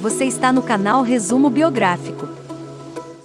Você está no canal Resumo Biográfico.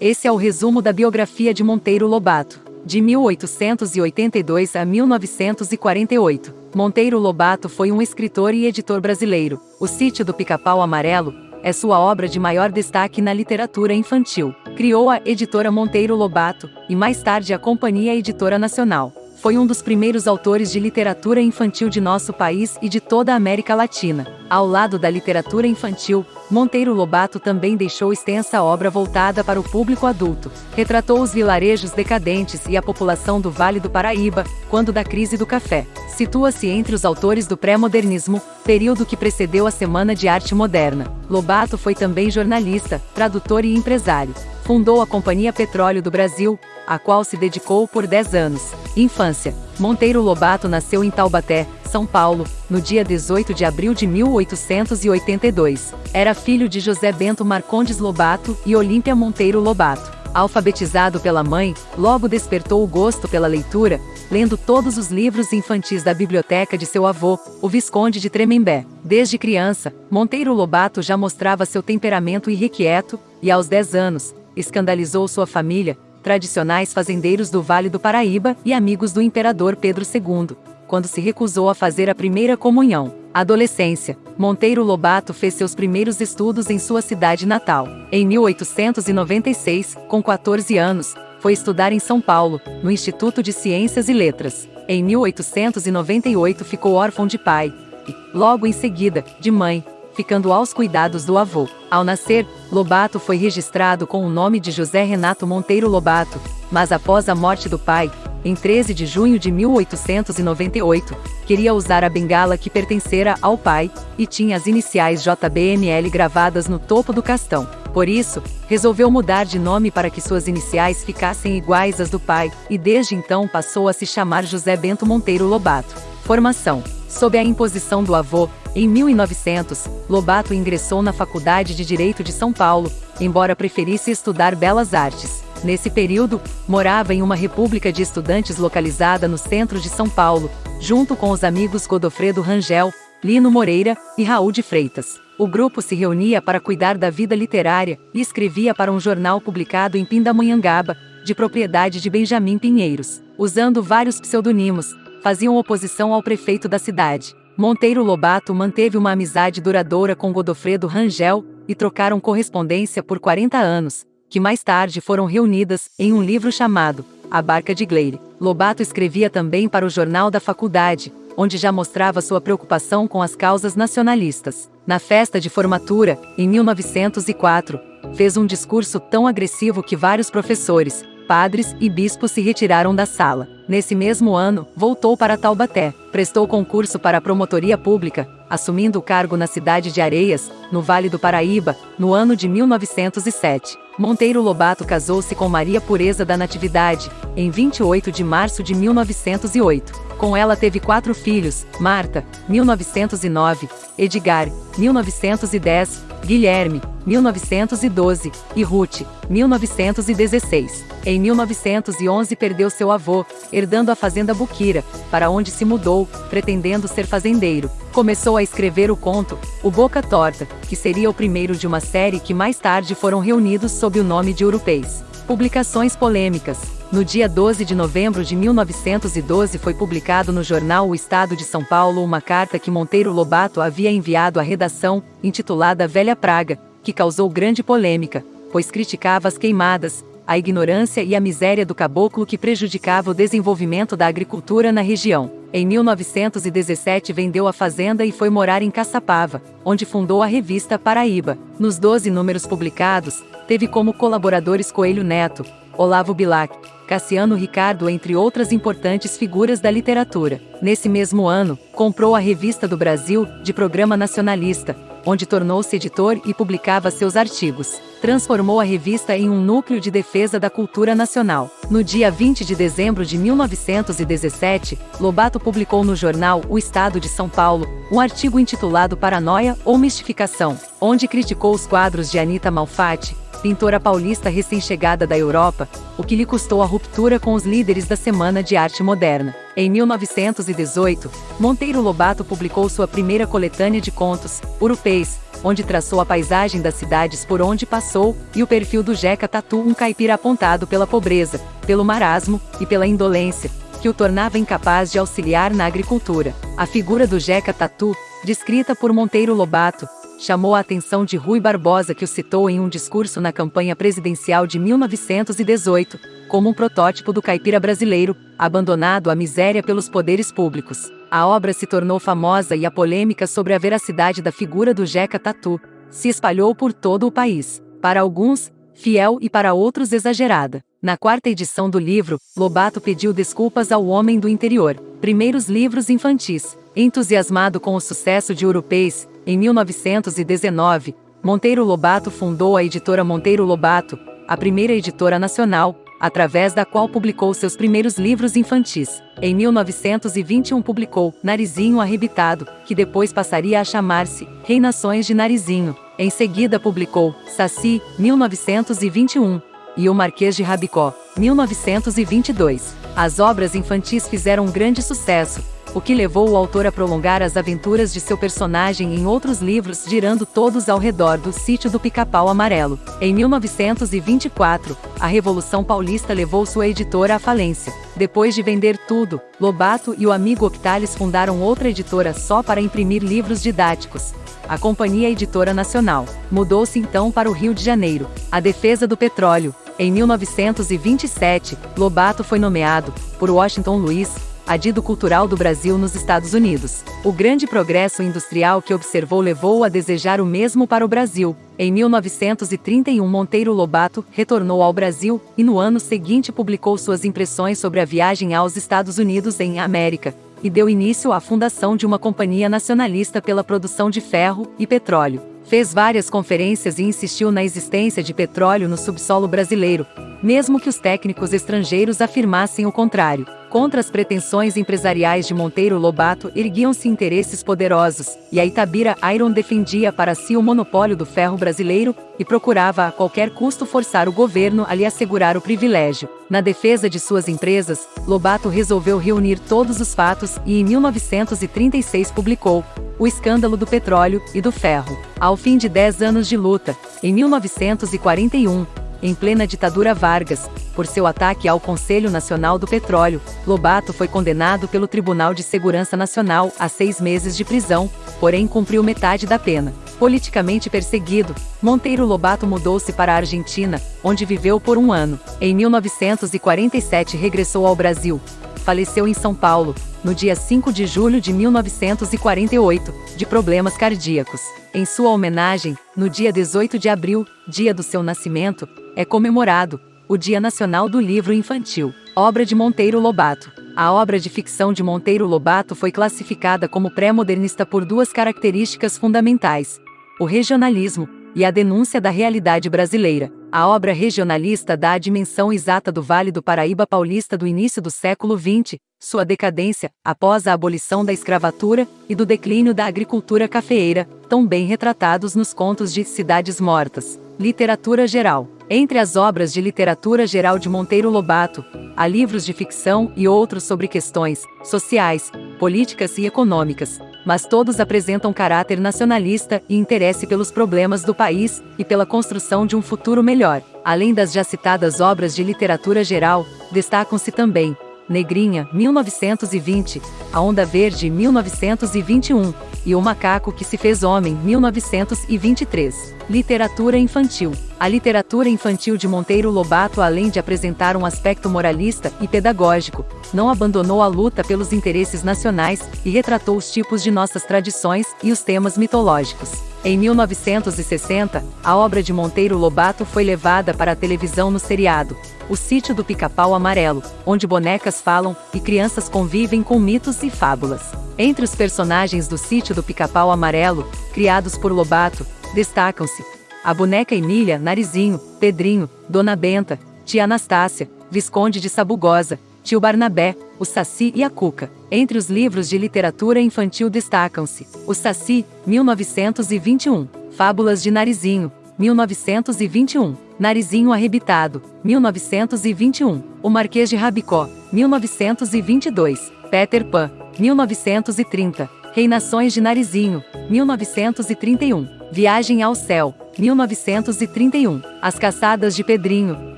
Esse é o resumo da biografia de Monteiro Lobato, de 1882 a 1948. Monteiro Lobato foi um escritor e editor brasileiro. O Sítio do Pica-Pau Amarelo é sua obra de maior destaque na literatura infantil. Criou a Editora Monteiro Lobato e mais tarde a Companhia Editora Nacional foi um dos primeiros autores de literatura infantil de nosso país e de toda a América Latina. Ao lado da literatura infantil, Monteiro Lobato também deixou extensa obra voltada para o público adulto. Retratou os vilarejos decadentes e a população do Vale do Paraíba, quando da crise do café. Situa-se entre os autores do pré-modernismo, período que precedeu a Semana de Arte Moderna. Lobato foi também jornalista, tradutor e empresário. Fundou a Companhia Petróleo do Brasil, a qual se dedicou por 10 anos. Infância. Monteiro Lobato nasceu em Taubaté, São Paulo, no dia 18 de abril de 1882. Era filho de José Bento Marcondes Lobato e Olímpia Monteiro Lobato. Alfabetizado pela mãe, logo despertou o gosto pela leitura, lendo todos os livros infantis da biblioteca de seu avô, o Visconde de Tremembé. Desde criança, Monteiro Lobato já mostrava seu temperamento irrequieto, e aos 10 anos, escandalizou sua família, tradicionais fazendeiros do Vale do Paraíba e amigos do imperador Pedro II, quando se recusou a fazer a primeira comunhão. Adolescência. Monteiro Lobato fez seus primeiros estudos em sua cidade natal. Em 1896, com 14 anos, foi estudar em São Paulo, no Instituto de Ciências e Letras. Em 1898 ficou órfão de pai e, logo em seguida, de mãe, ficando aos cuidados do avô. Ao nascer, Lobato foi registrado com o nome de José Renato Monteiro Lobato, mas após a morte do pai, em 13 de junho de 1898, queria usar a bengala que pertencera ao pai e tinha as iniciais JBML gravadas no topo do castão. Por isso, resolveu mudar de nome para que suas iniciais ficassem iguais às do pai, e desde então passou a se chamar José Bento Monteiro Lobato. Formação: Sob a imposição do avô, em 1900, Lobato ingressou na Faculdade de Direito de São Paulo, embora preferisse estudar belas artes. Nesse período, morava em uma república de estudantes localizada no centro de São Paulo, junto com os amigos Godofredo Rangel, Lino Moreira e Raul de Freitas. O grupo se reunia para cuidar da vida literária e escrevia para um jornal publicado em Pindamonhangaba, de propriedade de Benjamin Pinheiros. Usando vários pseudonimos, faziam oposição ao prefeito da cidade. Monteiro Lobato manteve uma amizade duradoura com Godofredo Rangel e trocaram correspondência por 40 anos, que mais tarde foram reunidas em um livro chamado A Barca de Gleire. Lobato escrevia também para o Jornal da Faculdade, onde já mostrava sua preocupação com as causas nacionalistas. Na festa de formatura, em 1904, fez um discurso tão agressivo que vários professores, padres e bispos se retiraram da sala. Nesse mesmo ano, voltou para Taubaté, prestou concurso para a promotoria pública, assumindo o cargo na cidade de Areias, no Vale do Paraíba, no ano de 1907. Monteiro Lobato casou-se com Maria Pureza da Natividade, em 28 de março de 1908. Com ela teve quatro filhos, Marta, 1909, Edgar, 1910, Guilherme, 1912, e Ruth, 1916. Em 1911 perdeu seu avô, herdando a fazenda Buquira, para onde se mudou, pretendendo ser fazendeiro. Começou a escrever o conto, O Boca Torta, que seria o primeiro de uma série que mais tarde foram reunidos sob o nome de Europeis. Publicações polêmicas. No dia 12 de novembro de 1912 foi publicado no jornal O Estado de São Paulo uma carta que Monteiro Lobato havia enviado à redação, intitulada Velha Praga, que causou grande polêmica, pois criticava as queimadas, a ignorância e a miséria do caboclo que prejudicava o desenvolvimento da agricultura na região. Em 1917 vendeu a fazenda e foi morar em Caçapava, onde fundou a revista Paraíba. Nos 12 números publicados, teve como colaboradores Coelho Neto, Olavo Bilac, Cassiano Ricardo, entre outras importantes figuras da literatura. Nesse mesmo ano, comprou a Revista do Brasil, de programa nacionalista, onde tornou-se editor e publicava seus artigos. Transformou a revista em um núcleo de defesa da cultura nacional. No dia 20 de dezembro de 1917, Lobato publicou no jornal O Estado de São Paulo um artigo intitulado Paranoia ou Mistificação, onde criticou os quadros de Anita Malfatti, pintora paulista recém-chegada da Europa, o que lhe custou a ruptura com os líderes da Semana de Arte Moderna. Em 1918, Monteiro Lobato publicou sua primeira coletânea de contos, Urupês, onde traçou a paisagem das cidades por onde passou, e o perfil do Jeca Tatu, um caipira apontado pela pobreza, pelo marasmo e pela indolência, que o tornava incapaz de auxiliar na agricultura. A figura do Jeca Tatu, descrita por Monteiro Lobato, chamou a atenção de Rui Barbosa que o citou em um discurso na campanha presidencial de 1918, como um protótipo do caipira brasileiro, abandonado à miséria pelos poderes públicos. A obra se tornou famosa e a polêmica sobre a veracidade da figura do Jeca Tatu se espalhou por todo o país. Para alguns, fiel e para outros exagerada. Na quarta edição do livro, Lobato pediu desculpas ao homem do interior. Primeiros livros infantis. Entusiasmado com o sucesso de Europeis, em 1919, Monteiro Lobato fundou a editora Monteiro Lobato, a primeira editora nacional, através da qual publicou seus primeiros livros infantis. Em 1921 publicou Narizinho Arrebitado, que depois passaria a chamar-se Reinações de Narizinho. Em seguida publicou Saci, 1921, e O Marquês de Rabicó, 1922. As obras infantis fizeram um grande sucesso, o que levou o autor a prolongar as aventuras de seu personagem em outros livros, girando todos ao redor do sítio do Pica-Pau Amarelo. Em 1924, a Revolução Paulista levou sua editora à falência. Depois de vender tudo, Lobato e o amigo Octales fundaram outra editora só para imprimir livros didáticos. A Companhia Editora Nacional mudou-se então para o Rio de Janeiro. A defesa do petróleo. Em 1927, Lobato foi nomeado, por Washington Luiz, adido cultural do Brasil nos Estados Unidos. O grande progresso industrial que observou levou a desejar o mesmo para o Brasil. Em 1931, Monteiro Lobato retornou ao Brasil e no ano seguinte publicou suas impressões sobre a viagem aos Estados Unidos em América e deu início à fundação de uma companhia nacionalista pela produção de ferro e petróleo. Fez várias conferências e insistiu na existência de petróleo no subsolo brasileiro, mesmo que os técnicos estrangeiros afirmassem o contrário. Contra as pretensões empresariais de Monteiro Lobato erguiam-se interesses poderosos, e a Itabira Iron defendia para si o monopólio do ferro brasileiro e procurava a qualquer custo forçar o governo a lhe assegurar o privilégio. Na defesa de suas empresas, Lobato resolveu reunir todos os fatos e em 1936 publicou O Escândalo do Petróleo e do Ferro. Ao fim de dez anos de luta, em 1941, em plena ditadura Vargas, por seu ataque ao Conselho Nacional do Petróleo, Lobato foi condenado pelo Tribunal de Segurança Nacional a seis meses de prisão, porém cumpriu metade da pena. Politicamente perseguido, Monteiro Lobato mudou-se para a Argentina, onde viveu por um ano. Em 1947 regressou ao Brasil. Faleceu em São Paulo, no dia 5 de julho de 1948, de problemas cardíacos. Em sua homenagem, no dia 18 de abril, dia do seu nascimento, é comemorado o Dia Nacional do Livro Infantil, obra de Monteiro Lobato. A obra de ficção de Monteiro Lobato foi classificada como pré-modernista por duas características fundamentais: o regionalismo e a denúncia da realidade brasileira. A obra regionalista dá a dimensão exata do Vale do Paraíba paulista do início do século XX, sua decadência, após a abolição da escravatura, e do declínio da agricultura cafeeira, tão bem retratados nos contos de Cidades Mortas. Literatura geral. Entre as obras de literatura geral de Monteiro Lobato, há livros de ficção e outros sobre questões sociais, políticas e econômicas, mas todos apresentam caráter nacionalista e interesse pelos problemas do país e pela construção de um futuro melhor. Além das já citadas obras de literatura geral, destacam-se também Negrinha, 1920, A Onda Verde, 1921, e O Macaco que se fez homem, 1923. Literatura infantil. A literatura infantil de Monteiro Lobato, além de apresentar um aspecto moralista e pedagógico, não abandonou a luta pelos interesses nacionais e retratou os tipos de nossas tradições e os temas mitológicos. Em 1960, a obra de Monteiro Lobato foi levada para a televisão no seriado O Sítio do Pica-Pau Amarelo, onde bonecas falam e crianças convivem com mitos e fábulas. Entre os personagens do Sítio do Pica-Pau Amarelo, criados por Lobato, destacam-se a boneca Emília, Narizinho, Pedrinho, Dona Benta, Tia Anastácia, Visconde de Sabugosa, Tio Barnabé, o Saci e a Cuca. Entre os livros de literatura infantil destacam-se O Saci, 1921, Fábulas de Narizinho, 1921, Narizinho Arrebitado, 1921, O Marquês de Rabicó, 1922, Peter Pan, 1930, Reinações de Narizinho, 1931. Viagem ao Céu, 1931. As Caçadas de Pedrinho,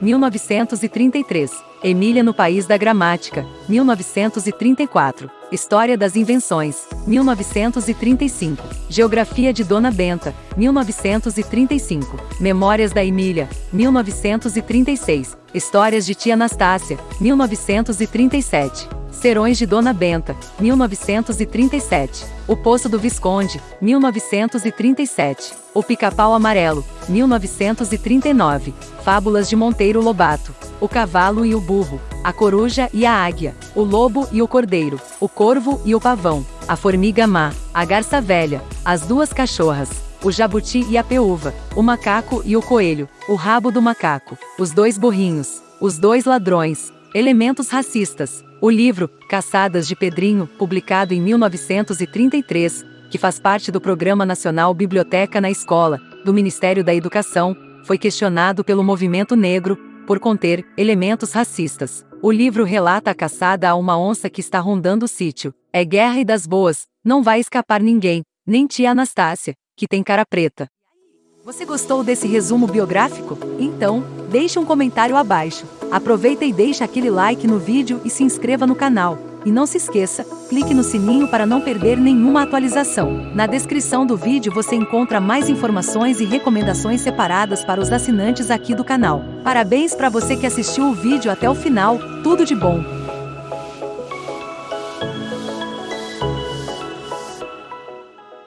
1933. Emília no País da Gramática, 1934. História das Invenções, 1935. Geografia de Dona Benta, 1935. Memórias da Emília, 1936. Histórias de Tia Anastácia, 1937. Serões de Dona Benta, 1937. O Poço do Visconde, 1937. O Pica-Pau Amarelo, 1939. Fábulas de Monteiro Lobato. O Cavalo e o Burro. A Coruja e a Águia. O Lobo e o Cordeiro. O Corvo e o Pavão. A Formiga Má. A Garça Velha. As Duas Cachorras. O Jabuti e a Peúva. O Macaco e o Coelho. O Rabo do Macaco. Os Dois Burrinhos. Os Dois Ladrões. Elementos racistas. O livro, Caçadas de Pedrinho, publicado em 1933, que faz parte do Programa Nacional Biblioteca na Escola, do Ministério da Educação, foi questionado pelo movimento negro por conter elementos racistas. O livro relata a caçada a uma onça que está rondando o sítio. É guerra e das boas, não vai escapar ninguém, nem tia Anastácia, que tem cara preta. Você gostou desse resumo biográfico? Então, deixe um comentário abaixo. Aproveita e deixa aquele like no vídeo e se inscreva no canal. E não se esqueça, clique no sininho para não perder nenhuma atualização. Na descrição do vídeo você encontra mais informações e recomendações separadas para os assinantes aqui do canal. Parabéns para você que assistiu o vídeo até o final, tudo de bom!